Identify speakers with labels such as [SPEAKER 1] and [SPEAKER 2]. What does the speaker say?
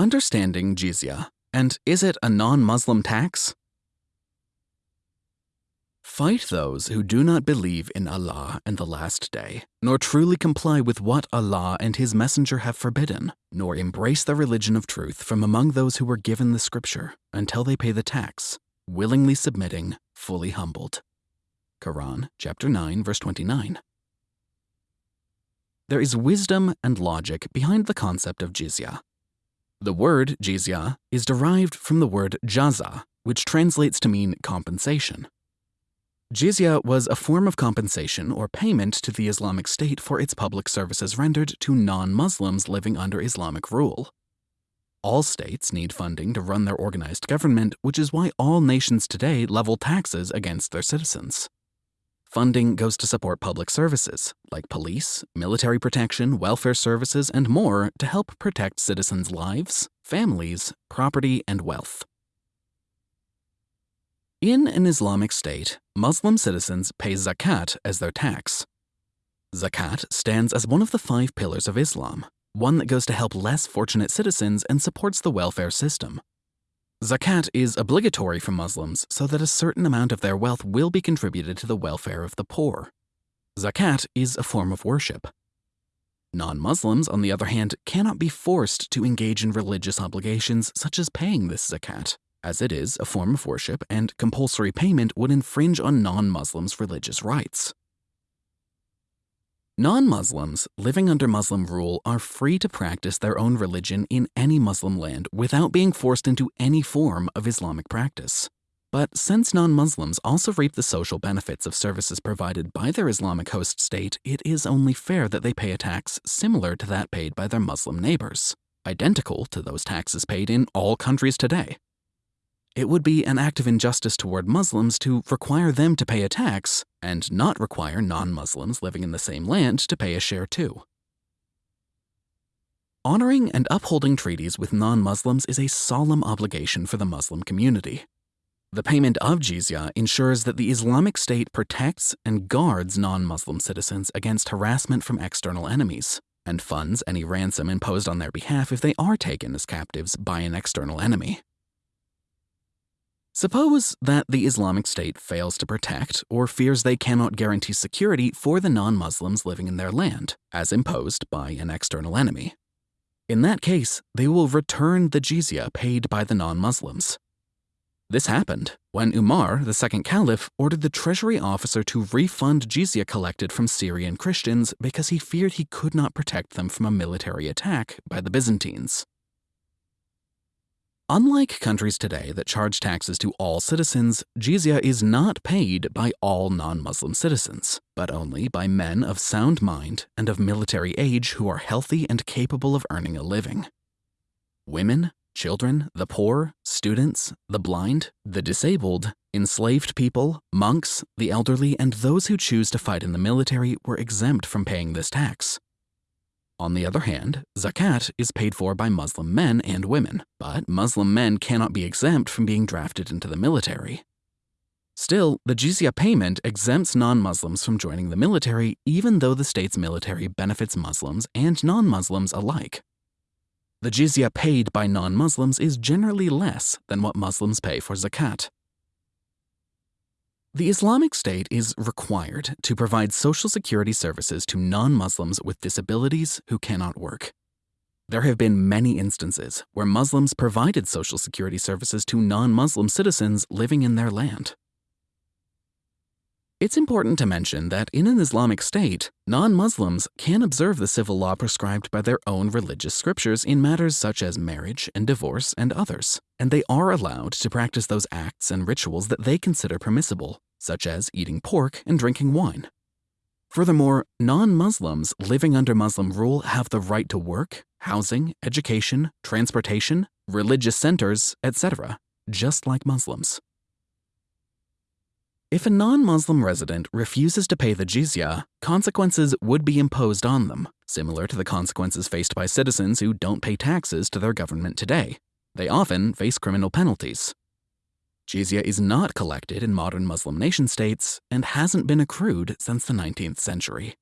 [SPEAKER 1] Understanding jizya, and is it a non Muslim tax? Fight those who do not believe in Allah and the Last Day, nor truly comply with what Allah and His Messenger have forbidden, nor embrace the religion of truth from among those who were given the Scripture, until they pay the tax, willingly submitting, fully humbled. Quran, chapter 9, verse 29. There is wisdom and logic behind the concept of jizya. The word jizya is derived from the word jaza, which translates to mean compensation. Jizya was a form of compensation or payment to the Islamic State for its public services rendered to non Muslims living under Islamic rule. All states need funding to run their organized government, which is why all nations today level taxes against their citizens. Funding goes to support public services, like police, military protection, welfare services, and more to help protect citizens' lives, families, property, and wealth. In an Islamic state, Muslim citizens pay zakat as their tax. Zakat stands as one of the five pillars of Islam, one that goes to help less fortunate citizens and supports the welfare system. Zakat is obligatory for Muslims so that a certain amount of their wealth will be contributed to the welfare of the poor. Zakat is a form of worship. Non Muslims, on the other hand, cannot be forced to engage in religious obligations such as paying this zakat as it is a form of worship and compulsory payment would infringe on non Muslims' religious rights. Non Muslims living under Muslim rule are free to practice their own religion in any Muslim land without being forced into any form of Islamic practice. But since non Muslims also reap the social benefits of services provided by their Islamic host state, it is only fair that they pay a tax similar to that paid by their Muslim neighbors, identical to those taxes paid in all countries today. It would be an act of injustice toward Muslims to require them to pay a tax and not require non Muslims living in the same land to pay a share too. Honoring and upholding treaties with non Muslims is a solemn obligation for the Muslim community. The payment of jizya ensures that the Islamic State protects and guards non Muslim citizens against harassment from external enemies, and funds any ransom imposed on their behalf if they are taken as captives by an external enemy. Suppose that the Islamic State fails to protect or fears they cannot guarantee security for the non Muslims living in their land, as imposed by an external enemy. In that case, they will return the jizya paid by the non Muslims. This happened when Umar, the second caliph, ordered the treasury officer to refund jizya collected from Syrian Christians because he feared he could not protect them from a military attack by the Byzantines. Unlike countries today that charge taxes to all citizens, jizya is not paid by all non Muslim citizens, but only by men of sound mind and of military age who are healthy and capable of earning a living. Women, children, the poor, students, the blind, the disabled, enslaved people, monks, the elderly, and those who choose to fight in the military were exempt from paying this tax. On the other hand, zakat is paid for by Muslim men and women, but Muslim men cannot be exempt from being drafted into the military. Still, the jizya payment exempts non Muslims from joining the military, even though the state's military benefits Muslims and non Muslims alike. The jizya paid by non Muslims is generally less than what Muslims pay for zakat. The Islamic State is required to provide social security services to non Muslims with disabilities who cannot work. There have been many instances where Muslims provided social security services to non Muslim citizens living in their land. It's important to mention that in an Islamic state, non Muslims can observe the civil law prescribed by their own religious scriptures in matters such as marriage and divorce and others, and they are allowed to practice those acts and rituals that they consider permissible, such as eating pork and drinking wine. Furthermore, non Muslims living under Muslim rule have the right to work, housing, education, transportation, religious centers, etc., just like Muslims. If a non Muslim resident refuses to pay the jizya, consequences would be imposed on them, similar to the consequences faced by citizens who don't pay taxes to their government today. They often face criminal penalties. Jizya is not collected in modern Muslim nation states and hasn't been accrued since the 19th century.